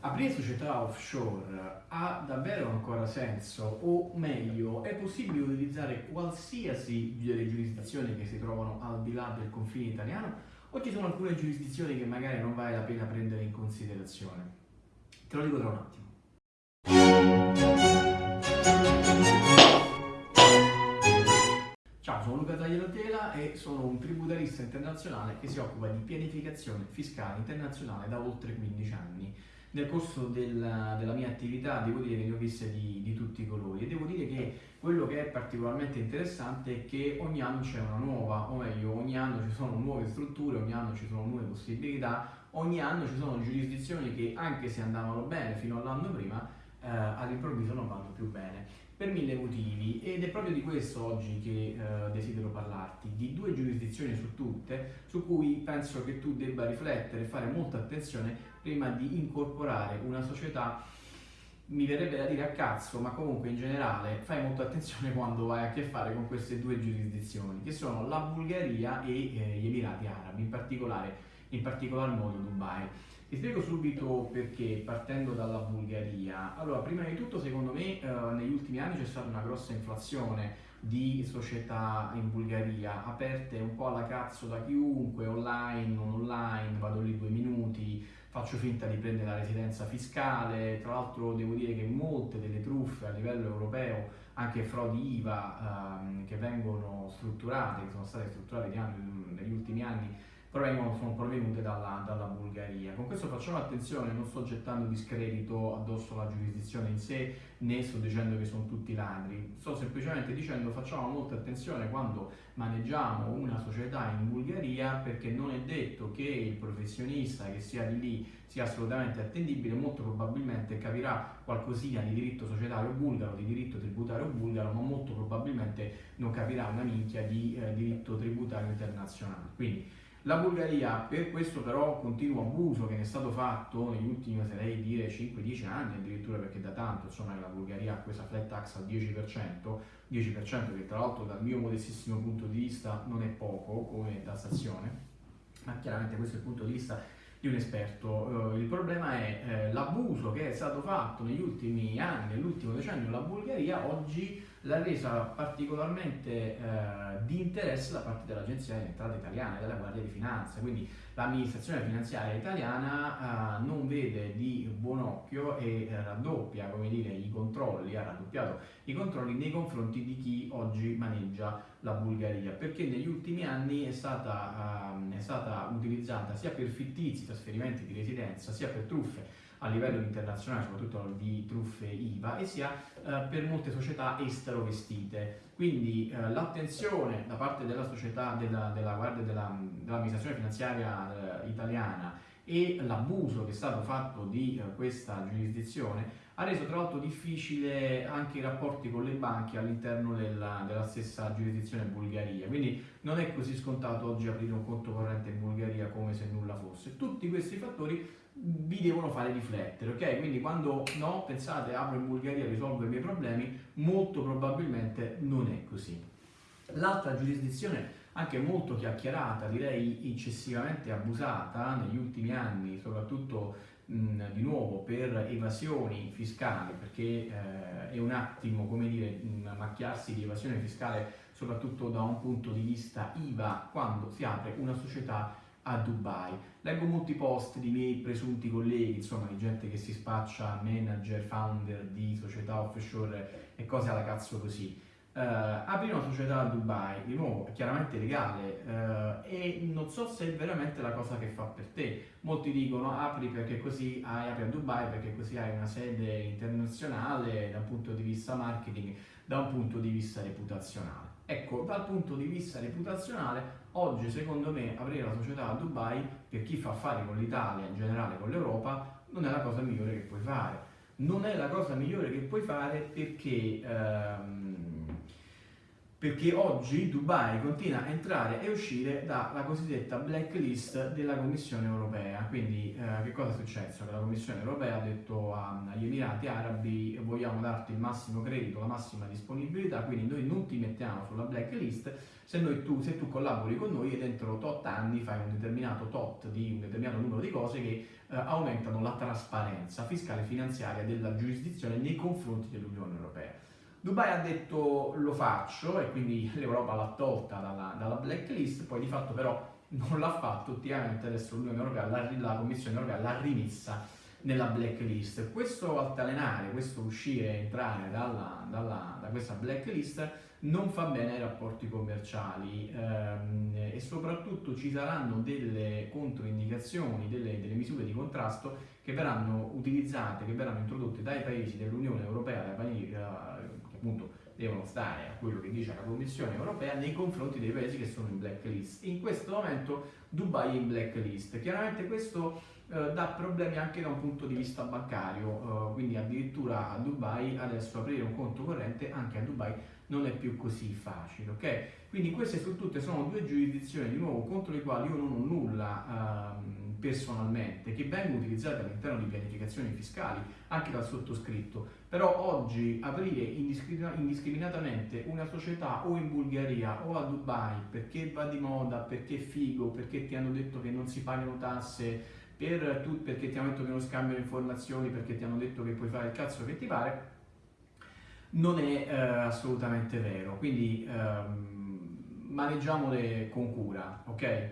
Aprire società offshore ha davvero ancora senso o meglio è possibile utilizzare qualsiasi delle giurisdizioni che si trovano al di là del confine italiano o ci sono alcune giurisdizioni che magari non vale la pena prendere in considerazione? Te lo dico tra un attimo. Ciao, sono Luca Tagliatela e sono un tributarista internazionale che si occupa di pianificazione fiscale internazionale da oltre 15 anni nel corso della, della, mia attività devo dire che ne ho viste di, di, tutti i colori e devo dire che quello che è particolarmente interessante è che ogni anno c'è una nuova, o meglio ogni anno ci sono nuove strutture, ogni anno ci sono nuove possibilità, ogni anno ci sono giurisdizioni che anche se andavano bene fino all'anno prima eh, all'improvviso non vanno più bene per mille motivi ed è proprio di questo oggi che eh, desidero parlarti, di due giurisdizioni su tutte su cui penso che tu debba riflettere e fare molta attenzione prima di incorporare una società mi verrebbe da dire a cazzo, ma comunque in generale fai molta attenzione quando vai a che fare con queste due giurisdizioni, che sono la Bulgaria e eh, gli Emirati Arabi, in particolare, in particolar modo Dubai. Ti spiego subito perché, partendo dalla Bulgaria. Allora, prima di tutto, secondo me, eh, negli ultimi anni c'è stata una grossa inflazione di società in Bulgaria, aperte un po' alla cazzo da chiunque, online, non online, vado lì due minuti, faccio finta di prendere la residenza fiscale, tra l'altro devo dire che molte delle truffe a livello europeo, anche frodi IVA ehm, che vengono strutturate, che sono state strutturate negli ultimi anni, provengono, sono provenute dalla, dalla, Bulgaria. Con questo facciamo attenzione, non sto gettando discredito addosso alla giurisdizione in sé, né sto dicendo che sono tutti ladri, sto semplicemente dicendo facciamo molta attenzione quando maneggiamo una società in Bulgaria perché non è detto che il professionista che sia di lì sia assolutamente attendibile, molto probabilmente capirà qualcosina di diritto societario bulgaro, di diritto tributario bulgaro, ma molto probabilmente non capirà una minchia di eh, diritto tributario internazionale. Quindi, la Bulgaria, per questo però continuo abuso che ne è stato fatto negli ultimi, oserei dire, 5-10 anni, addirittura perché da tanto insomma, la Bulgaria ha questa flat tax al 10%, 10% che tra l'altro dal mio modestissimo punto di vista non è poco come tassazione, ma chiaramente questo è il punto di vista di un esperto. Uh, il problema è eh, l'abuso che è stato fatto negli ultimi anni, nell'ultimo decennio, la Bulgaria oggi l'ha resa particolarmente eh, di interesse da parte dell'Agenzia delle Entrate Italiane, della Guardia di Finanza, quindi l'amministrazione finanziaria italiana eh, non vede di buon occhio e raddoppia come dire, i controlli, ha raddoppiato i controlli nei confronti di chi oggi maneggia la Bulgaria, perché negli ultimi anni è stata, eh, è stata utilizzata sia per fittizi trasferimenti di residenza, sia per truffe a livello internazionale, soprattutto di truffe IVA, e sia eh, per molte società estero vestite. Quindi eh, l'attenzione da parte della società, della, della Guardia della, dell'amministrazione finanziaria eh, italiana e l'abuso che è stato fatto di eh, questa giurisdizione ha reso tra l'altro difficile anche i rapporti con le banche all'interno della, della, stessa giurisdizione Bulgaria, quindi non è così scontato oggi aprire un conto corrente in Bulgaria come se nulla fosse. Tutti questi fattori vi devono fare riflettere, ok? Quindi quando no, pensate apro in Bulgaria e risolvo i miei problemi, molto probabilmente non è così. L'altra giurisdizione, anche molto chiacchierata, direi eccessivamente abusata negli ultimi anni, soprattutto mh, di nuovo per evasioni fiscali, perché eh, è un attimo, come dire, macchiarsi di evasione fiscale soprattutto da un punto di vista IVA quando si apre una società a Dubai. Leggo molti post di miei presunti colleghi, insomma di gente che si spaccia manager, founder di società offshore e cose alla cazzo così. Uh, apri una società a Dubai, di nuovo, è chiaramente legale uh, e non so se è veramente la cosa che fa per te. Molti dicono apri perché così hai, apri a Dubai perché così hai una sede internazionale da un punto di vista marketing, da un punto di vista reputazionale. Ecco, dal punto di vista reputazionale, oggi secondo me aprire la società a Dubai, per chi fa affari con l'Italia, in generale con l'Europa, non è la cosa migliore che puoi fare. Non è la cosa migliore che puoi fare perché ehm, perché oggi Dubai continua a entrare e uscire dalla cosiddetta blacklist della Commissione europea. Quindi eh, che cosa è successo? Che la Commissione europea ha detto agli Emirati Arabi vogliamo darti il massimo credito, la massima disponibilità, quindi noi non ti mettiamo sulla blacklist se, tu, se tu collabori con noi e dentro tot anni fai un determinato tot di un determinato numero di cose che eh, aumentano la trasparenza fiscale e finanziaria della giurisdizione nei confronti dell'Unione Europea. Dubai ha detto lo faccio e quindi l'Europa l'ha tolta dalla, dalla, blacklist, poi di fatto però non l'ha fatto, ultimamente adesso Europea, la, Commissione Europea l'ha rimessa nella blacklist. Questo altalenare, questo uscire e entrare dalla, dalla, da questa blacklist non fa bene ai rapporti commerciali ehm, e soprattutto ci saranno delle controindicazioni, delle, delle, misure di contrasto che verranno utilizzate, che verranno introdotte dai paesi dell'Unione Europea, dai paesi appunto devono stare a quello che dice la Commissione europea nei confronti dei paesi che sono in blacklist. In questo momento Dubai è in blacklist. Chiaramente questo eh, dà problemi anche da un punto di vista bancario, eh, quindi addirittura a Dubai adesso aprire un conto corrente anche a Dubai non è più così facile, ok? Quindi queste su tutte sono due giurisdizioni di nuovo contro le quali io non ho nulla ehm, personalmente, che vengono utilizzate all'interno di pianificazioni fiscali, anche dal sottoscritto, però oggi aprire indiscriminatamente una società o in Bulgaria o a Dubai perché va di moda, perché è figo, perché ti hanno detto che non si pagano tasse, per tu, perché ti hanno detto che non scambiano informazioni, perché ti hanno detto che puoi fare il cazzo che ti pare, non è eh, assolutamente vero. Quindi ehm, maneggiamole con cura, ok?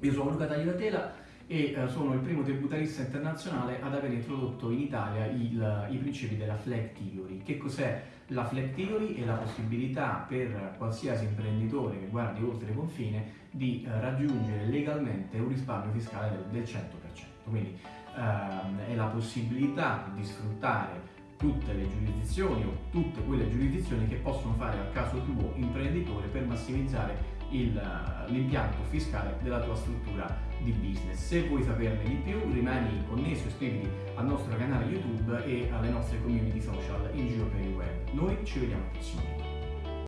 Io sono Luca Tagliatela e eh, sono il primo tributarista internazionale ad aver introdotto in Italia il, i principi della flag theory. Che cos'è la flag theory? È la possibilità per qualsiasi imprenditore che guardi oltre confine di eh, raggiungere legalmente un risparmio fiscale del, del 100%. Quindi ehm, è la possibilità di sfruttare tutte le giurisdizioni o tutte quelle giurisdizioni che possono fare al caso tuo imprenditore per massimizzare l'impianto fiscale della tua struttura di business. Se vuoi saperne di più rimani connesso, iscriviti al nostro canale YouTube e alle nostre community social in giro per il web. Noi ci vediamo al prossimo.